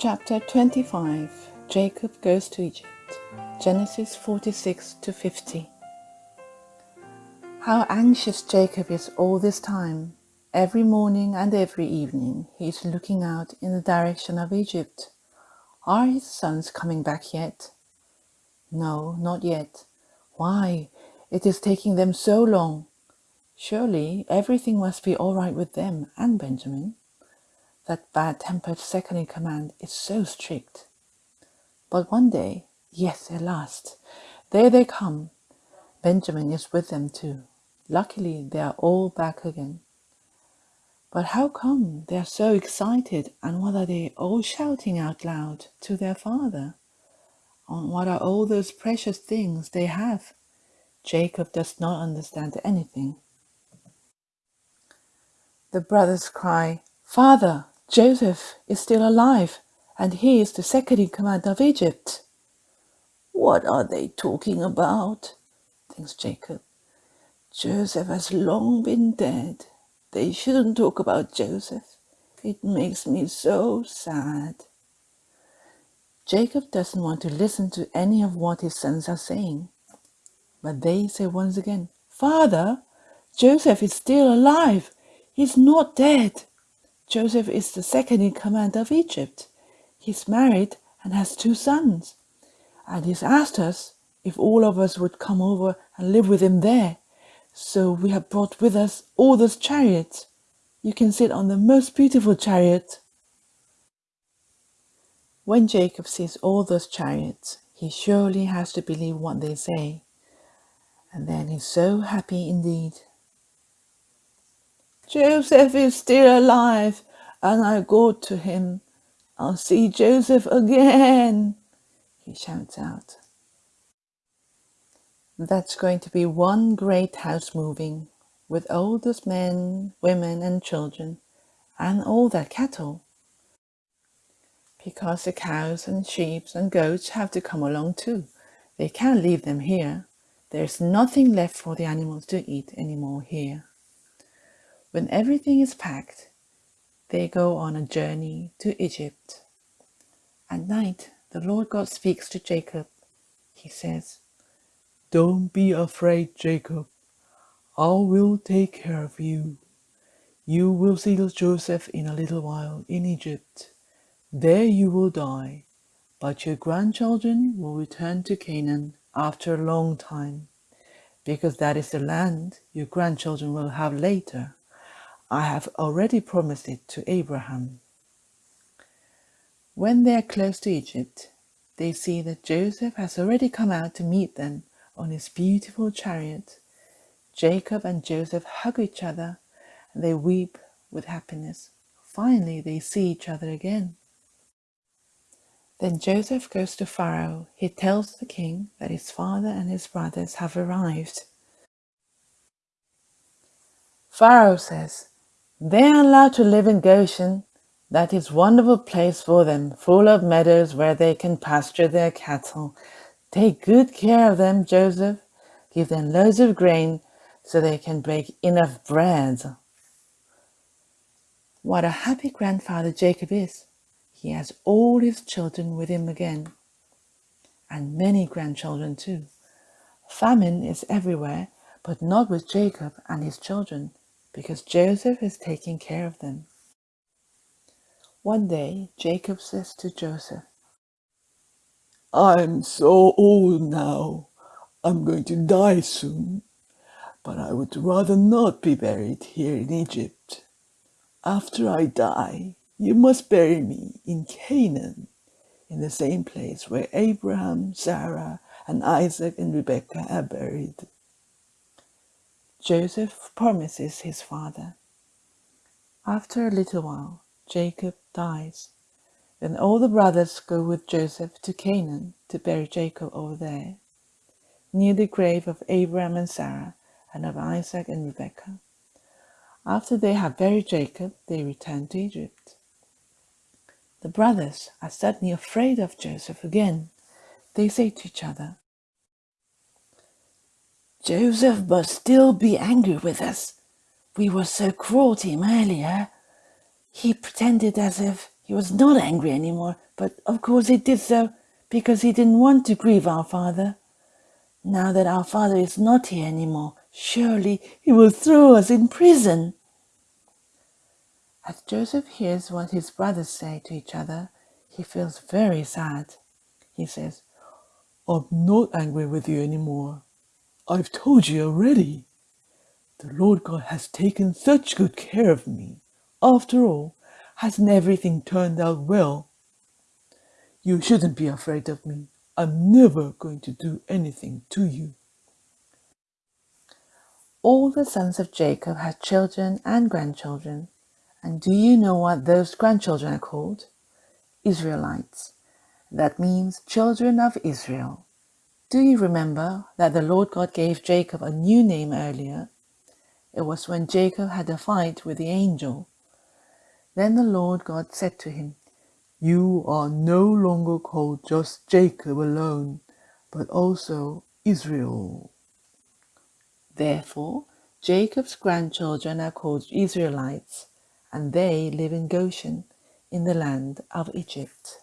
Chapter 25 Jacob goes to Egypt. Genesis 46 to 50. How anxious Jacob is all this time. Every morning and every evening he is looking out in the direction of Egypt. Are his sons coming back yet? No, not yet. Why, it is taking them so long. Surely everything must be all right with them and Benjamin. That bad-tempered second-in-command is so strict. But one day, yes, at last, there they come. Benjamin is with them too. Luckily, they are all back again. But how come they are so excited and what are they all shouting out loud to their father? And what are all those precious things they have? Jacob does not understand anything. The brothers cry, Father, Joseph is still alive, and he is the second in command of Egypt. What are they talking about? thinks Jacob. Joseph has long been dead. They shouldn't talk about Joseph. It makes me so sad. Jacob doesn't want to listen to any of what his sons are saying. But they say once again, Father, Joseph is still alive. He's not dead. Joseph is the second in command of Egypt. He's married and has two sons. And he's asked us if all of us would come over and live with him there. So we have brought with us all those chariots. You can sit on the most beautiful chariot. When Jacob sees all those chariots, he surely has to believe what they say. And then he's so happy indeed. Joseph is still alive, and I go to him. I'll see Joseph again, he shouts out. That's going to be one great house moving, with those men, women and children, and all their cattle. Because the cows and sheep and goats have to come along too. They can't leave them here. There's nothing left for the animals to eat anymore here. When everything is packed, they go on a journey to Egypt. At night, the Lord God speaks to Jacob. He says, Don't be afraid, Jacob. I will take care of you. You will see Joseph in a little while in Egypt. There you will die, but your grandchildren will return to Canaan after a long time, because that is the land your grandchildren will have later. I have already promised it to Abraham. When they are close to Egypt, they see that Joseph has already come out to meet them on his beautiful chariot. Jacob and Joseph hug each other and they weep with happiness. Finally, they see each other again. Then Joseph goes to Pharaoh. He tells the king that his father and his brothers have arrived. Pharaoh says, they are allowed to live in Goshen, that is wonderful place for them, full of meadows where they can pasture their cattle. Take good care of them, Joseph. Give them loads of grain so they can bake enough bread. What a happy grandfather Jacob is. He has all his children with him again, and many grandchildren too. Famine is everywhere, but not with Jacob and his children because Joseph is taking care of them. One day, Jacob says to Joseph, I'm so old now. I'm going to die soon, but I would rather not be buried here in Egypt. After I die, you must bury me in Canaan, in the same place where Abraham, Sarah, and Isaac and Rebekah are buried. Joseph promises his father. After a little while, Jacob dies. Then all the brothers go with Joseph to Canaan to bury Jacob over there, near the grave of Abraham and Sarah and of Isaac and Rebekah. After they have buried Jacob, they return to Egypt. The brothers are suddenly afraid of Joseph again. They say to each other, Joseph must still be angry with us. We were so cruel to him earlier. He pretended as if He was not angry anymore, but of course he did so because he didn't want to grieve our father. Now that our father is not here anymore, surely he will throw us in prison. As Joseph hears what his brothers say to each other, he feels very sad. He says, I'm not angry with you anymore. I've told you already. The Lord God has taken such good care of me. After all, hasn't everything turned out well? You shouldn't be afraid of me. I'm never going to do anything to you. All the sons of Jacob had children and grandchildren. And do you know what those grandchildren are called? Israelites. That means children of Israel. Do you remember that the Lord God gave Jacob a new name earlier? It was when Jacob had a fight with the angel. Then the Lord God said to him, You are no longer called just Jacob alone, but also Israel. Therefore, Jacob's grandchildren are called Israelites, and they live in Goshen, in the land of Egypt.